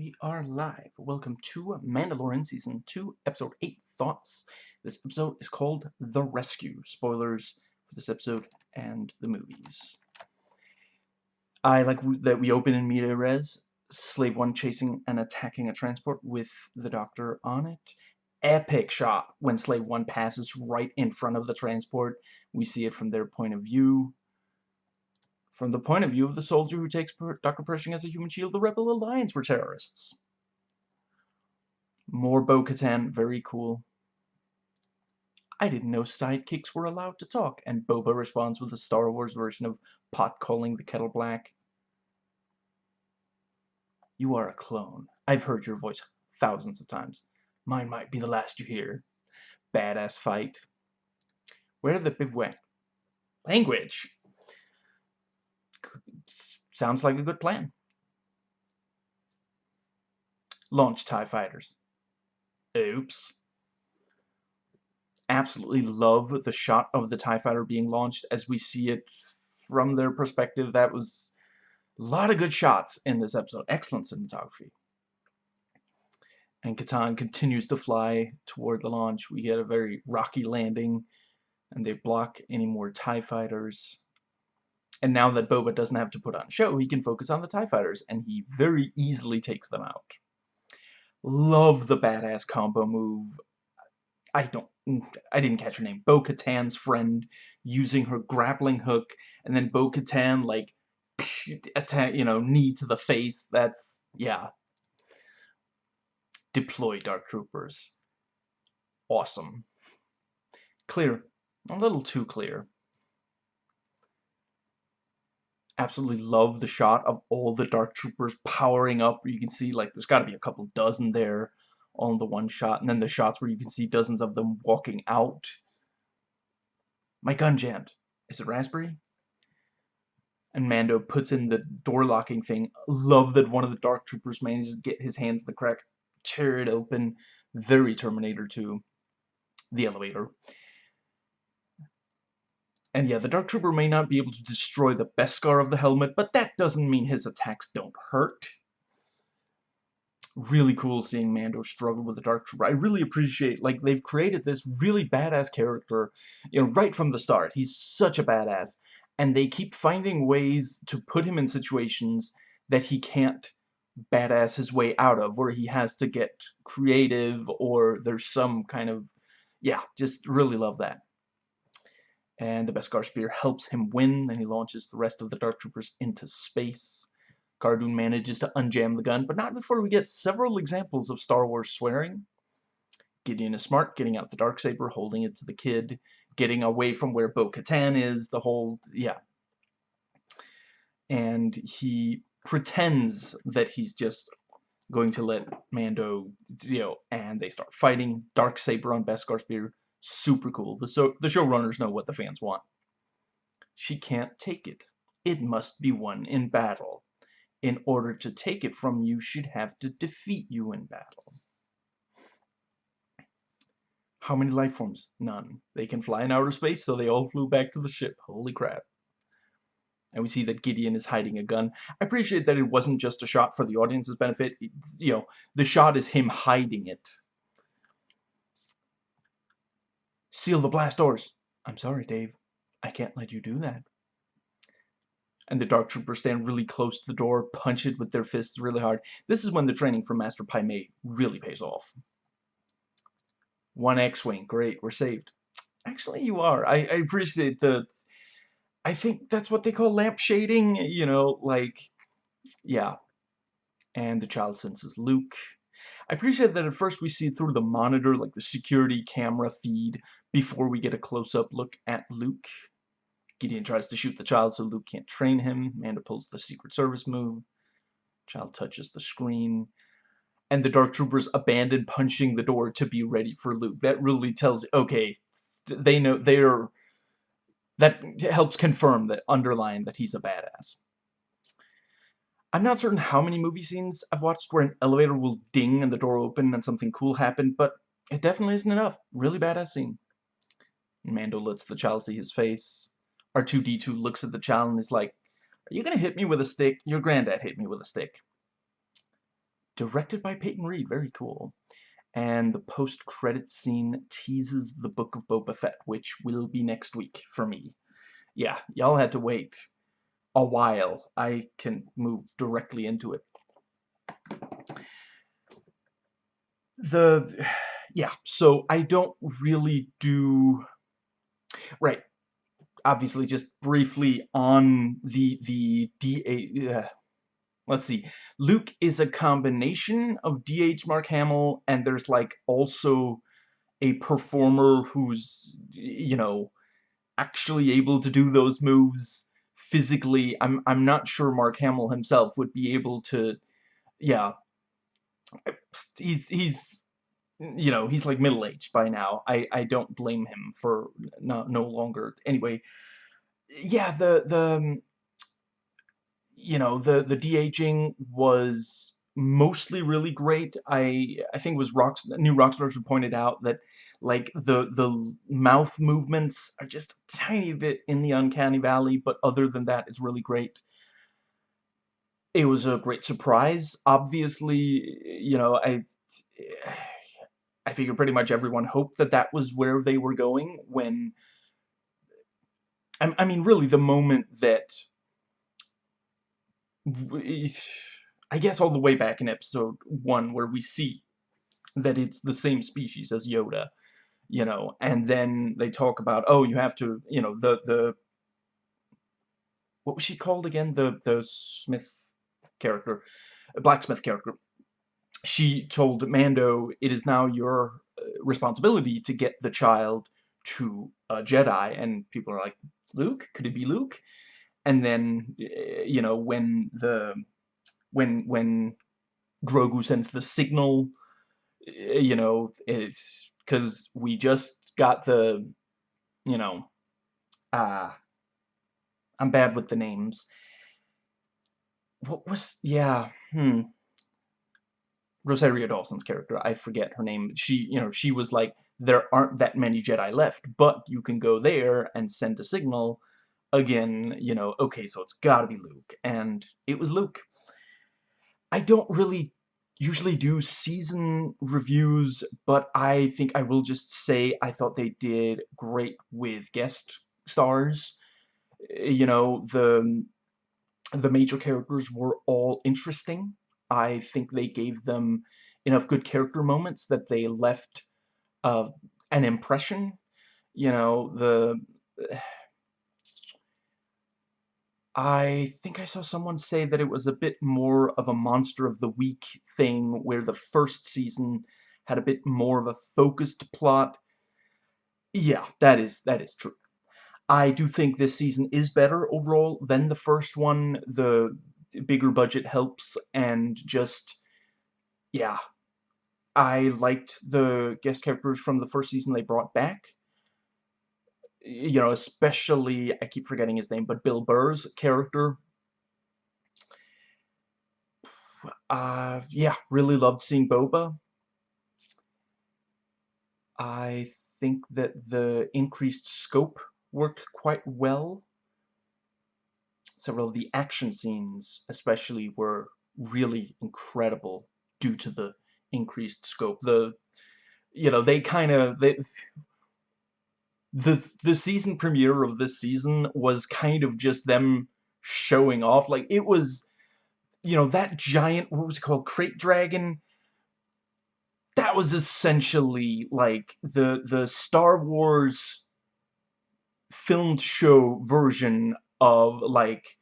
We are live. Welcome to Mandalorian Season 2, Episode 8 Thoughts. This episode is called The Rescue. Spoilers for this episode and the movies. I like that we open in media res, Slave 1 chasing and attacking a transport with the Doctor on it. Epic shot when Slave 1 passes right in front of the transport. We see it from their point of view. From the point of view of the soldier who takes Dr. Pershing as a human shield, the Rebel Alliance were terrorists. More Bo-Katan, very cool. I didn't know sidekicks were allowed to talk, and Boba responds with the Star Wars version of pot calling the kettle black. You are a clone. I've heard your voice thousands of times. Mine might be the last you hear. Badass fight. Where are the bivouac? Language! Sounds like a good plan. Launch TIE fighters. Oops. Absolutely love the shot of the TIE fighter being launched as we see it from their perspective. That was a lot of good shots in this episode. Excellent cinematography. And Katan continues to fly toward the launch. We get a very rocky landing, and they block any more TIE fighters. And now that Boba doesn't have to put on show, he can focus on the TIE fighters, and he very easily takes them out. Love the badass combo move. I don't, I didn't catch her name. Bo-Katan's friend using her grappling hook, and then Bo-Katan, like, attack, you know, knee to the face. That's, yeah. Deploy Dark Troopers. Awesome. Clear. A little too clear absolutely love the shot of all the Dark Troopers powering up. You can see, like, there's got to be a couple dozen there on the one shot. And then the shots where you can see dozens of them walking out. My gun jammed. Is it Raspberry? And Mando puts in the door locking thing. Love that one of the Dark Troopers manages to get his hands in the crack, tear it open. Very Terminator 2. The elevator. And yeah, the Dark Trooper may not be able to destroy the Beskar of the helmet, but that doesn't mean his attacks don't hurt. Really cool seeing Mando struggle with the Dark Trooper. I really appreciate, like, they've created this really badass character, you know, right from the start. He's such a badass. And they keep finding ways to put him in situations that he can't badass his way out of, where he has to get creative, or there's some kind of, yeah, just really love that and the Beskar Spear helps him win, then he launches the rest of the Dark Troopers into space. Cara Dune manages to unjam the gun, but not before we get several examples of Star Wars swearing. Gideon is smart, getting out the dark saber, holding it to the kid, getting away from where Bo-Katan is, the whole, yeah. And he pretends that he's just going to let Mando, you know, and they start fighting. Dark saber on Beskar Spear, Super cool. The, so, the showrunners know what the fans want. She can't take it. It must be won in battle. In order to take it from you, she'd have to defeat you in battle. How many life forms? None. They can fly in outer space, so they all flew back to the ship. Holy crap. And we see that Gideon is hiding a gun. I appreciate that it wasn't just a shot for the audience's benefit. you know, the shot is him hiding it. Seal the blast doors. I'm sorry, Dave. I can't let you do that. And the Dark Troopers stand really close to the door, punch it with their fists really hard. This is when the training from Master Pai Mei really pays off. One X-Wing. Great, we're saved. Actually, you are. I, I appreciate the... I think that's what they call lamp shading. You know, like... Yeah. And the child senses Luke. I appreciate that at first we see through the monitor, like the security camera feed, before we get a close-up look at Luke. Gideon tries to shoot the child so Luke can't train him. Mando pulls the Secret Service move. Child touches the screen. And the Dark Troopers abandon punching the door to be ready for Luke. That really tells okay, they know, they're, that helps confirm that, underline that he's a badass. I'm not certain how many movie scenes I've watched where an elevator will ding and the door open and something cool happen, but it definitely isn't enough. Really badass scene. Mando lets the child see his face. R2-D2 looks at the child and is like, Are you gonna hit me with a stick? Your granddad hit me with a stick. directed by Peyton Reed. Very cool. And the post-credit scene teases the Book of Boba Fett, which will be next week for me. Yeah, y'all had to wait a while. I can move directly into it. The, yeah, so I don't really do, right, obviously just briefly on the, the DA, uh, let's see, Luke is a combination of D.H. Mark Hamill, and there's like also a performer who's, you know, actually able to do those moves physically. I'm, I'm not sure Mark Hamill himself would be able to, yeah, he's, he's, you know, he's like middle-aged by now. I, I don't blame him for no, no longer. Anyway, yeah, the, the, um, you know, the, the de-aging was mostly really great. I I think it was Rocks new Rockstars who pointed out that like the the mouth movements are just a tiny bit in the uncanny valley, but other than that, it's really great. It was a great surprise. Obviously, you know, I I figure pretty much everyone hoped that that was where they were going when I, I mean, really, the moment that I guess all the way back in episode one where we see that it's the same species as Yoda, you know, and then they talk about, oh, you have to, you know, the, the, what was she called again? The, the Smith character, blacksmith character. She told Mando, it is now your uh, responsibility to get the child to a Jedi, and people are like, Luke? Could it be Luke? and then eh, you know when the when when Grogu sends the signal eh, you know it's because we just got the you know uh, I'm bad with the names what was yeah hmm Rosario Dawson's character I forget her name she you know she was like there aren't that many Jedi left but you can go there and send a signal again, you know, okay, so it's gotta be Luke. And it was Luke. I don't really usually do season reviews, but I think I will just say I thought they did great with guest stars. Eh, you know, the, the major characters were all interesting. I think they gave them enough good character moments that they left uh, an impression. You know, the I think I saw someone say that it was a bit more of a Monster of the Week thing, where the first season had a bit more of a focused plot. Yeah, that is that is true. I do think this season is better overall than the first one. The bigger budget helps, and just, yeah. I liked the guest characters from the first season they brought back you know, especially, I keep forgetting his name, but Bill Burr's character. Uh, yeah, really loved seeing Boba. I think that the increased scope worked quite well. Several of the action scenes, especially, were really incredible due to the increased scope. The, you know, they kind of, they, the the season premiere of this season was kind of just them showing off. Like it was, you know, that giant what was it called, krayt dragon. That was essentially like the the Star Wars filmed show version of like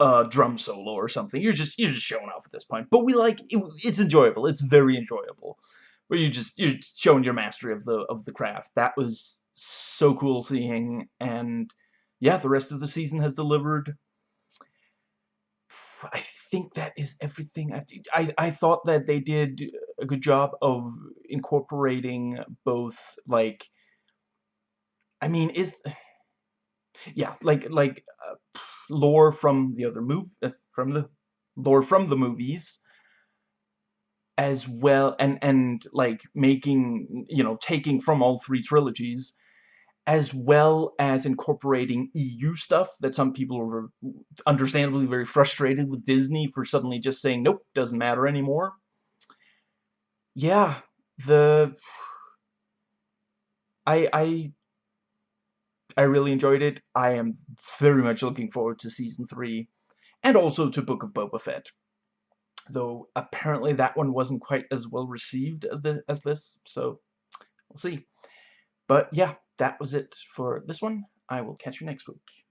a drum solo or something. You're just you're just showing off at this point. But we like it, it's enjoyable. It's very enjoyable. Where you just you're showing your mastery of the of the craft. That was so cool seeing, and yeah, the rest of the season has delivered. I think that is everything. I, I, I thought that they did a good job of incorporating both, like, I mean, is, yeah, like, like, uh, lore from the other move, uh, from the, lore from the movies, as well, and, and, like, making, you know, taking from all three trilogies, as well as incorporating EU stuff that some people are understandably very frustrated with Disney for suddenly just saying, nope, doesn't matter anymore. yeah, the I I I really enjoyed it. I am very much looking forward to season three, and also to Book of Boba Fett. Though apparently that one wasn't quite as well received as this, so we'll see. But yeah, that was it for this one. I will catch you next week.